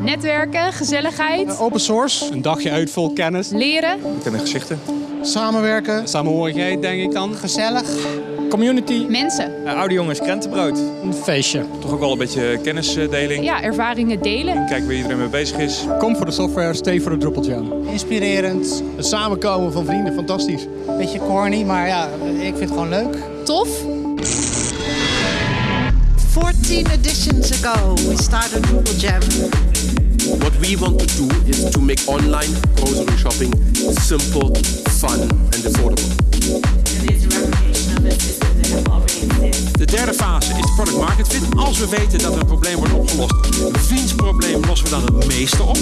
Netwerken, gezelligheid, Open source, Een dagje uit vol kennis. leren. Bekende gezichten. samenwerken, Samenhorigheid, denk ik dan. gezellig. Community. Mensen. oude jongens, krentenbrood. Een feestje. Toch ook wel een beetje kennisdeling. Ja, ervaringen delen. Kijken waar iedereen mee bezig is. Kom voor de software, stay voor de Drupal Jam. Inspirerend. Het samenkomen van vrienden, fantastisch. Beetje corny, maar ja, ik vind het gewoon leuk. Tof. 14 editions ago, we started Drupal Jam. What we want to do is to make online grocery shopping simple, fun and affordable. De derde fase is product market fit. Als we weten dat er een probleem wordt opgelost, wiens probleem lossen we dan het meeste op?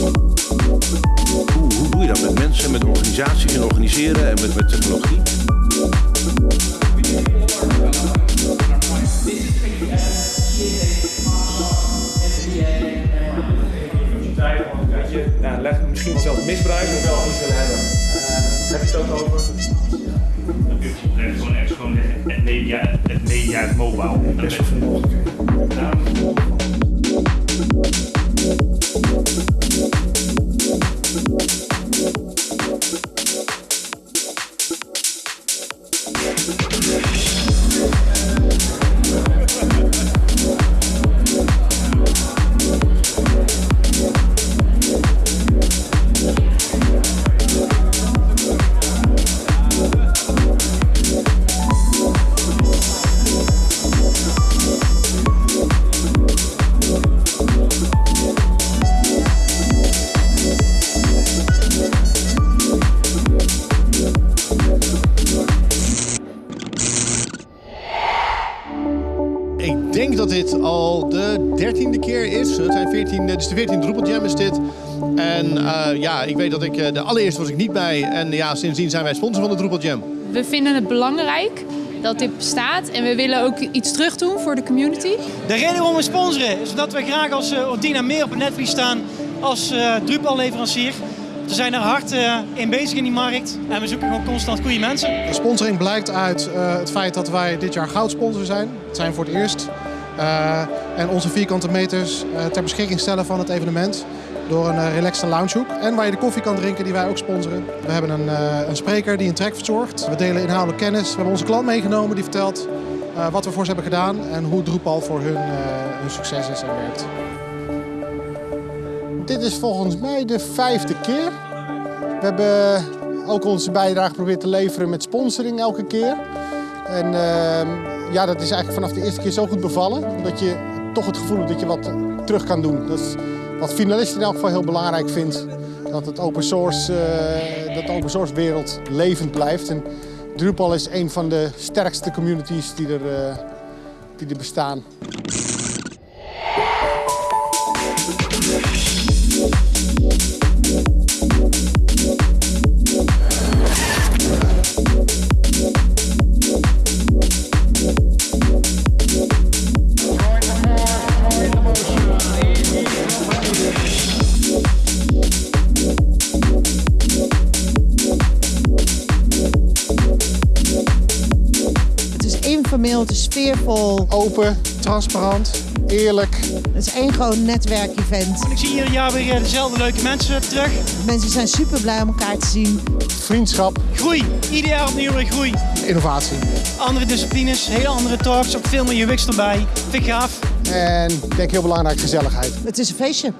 Hoe, hoe doe je dat met mensen, met organisaties en organiseren en met, met technologie? Ja, leg misschien zelf misbruik of wel niet willen hebben. heb je het ook over? Het gewoon echt gewoon het media, het media, het mobile. Dat is Ik denk dat dit al de dertiende keer is. Het zijn 14, dit is de 14e Drupal Jam is dit. En eh, ja, ik weet dat ik eh, de allereerste was ik niet bij. En ja, sindsdien zijn wij sponsor van de Drupal Jam. We vinden het belangrijk dat dit bestaat en we willen ook iets terug doen voor de community. De reden waarom we sponsoren is dat we graag als uh, Ordina meer op het netvlies staan als uh, Drupal leverancier. We zijn er hard uh, in bezig in die markt en we zoeken gewoon constant goede mensen. De sponsoring blijkt uit uh, het feit dat wij dit jaar goudsponsor zijn. Het zijn voor het eerst. Uh, en onze vierkante meters ter beschikking stellen van het evenement door een relaxte loungehoek. En waar je de koffie kan drinken die wij ook sponsoren. We hebben een, een spreker die een track verzorgt. We delen inhoudelijk kennis. We hebben onze klant meegenomen die vertelt wat we voor ze hebben gedaan en hoe Drupal voor hun, hun succes is en werkt. Dit is volgens mij de vijfde keer. We hebben ook onze bijdrage geprobeerd te leveren met sponsoring elke keer. En uh, ja, dat is eigenlijk vanaf de eerste keer zo goed bevallen. Dat je toch het gevoel hebt dat je wat terug kan doen. Dat is wat finalisten in elk geval heel belangrijk vindt. Dat het open source, uh, dat de open source wereld levend blijft. En Drupal is een van de sterkste communities die er, uh, die er bestaan. Informeel, het is sfeervol. Open, transparant, eerlijk. Het is één gewoon netwerkevent. Ik zie ieder jaar weer dezelfde leuke mensen terug. Mensen zijn super blij om elkaar te zien. Vriendschap. Groei. Ieder jaar opnieuw weer groei. Innovatie. Andere disciplines, hele andere talks, ook veel meer UX erbij. Vind ik gaaf. En ik denk heel belangrijk, gezelligheid. Het is een feestje.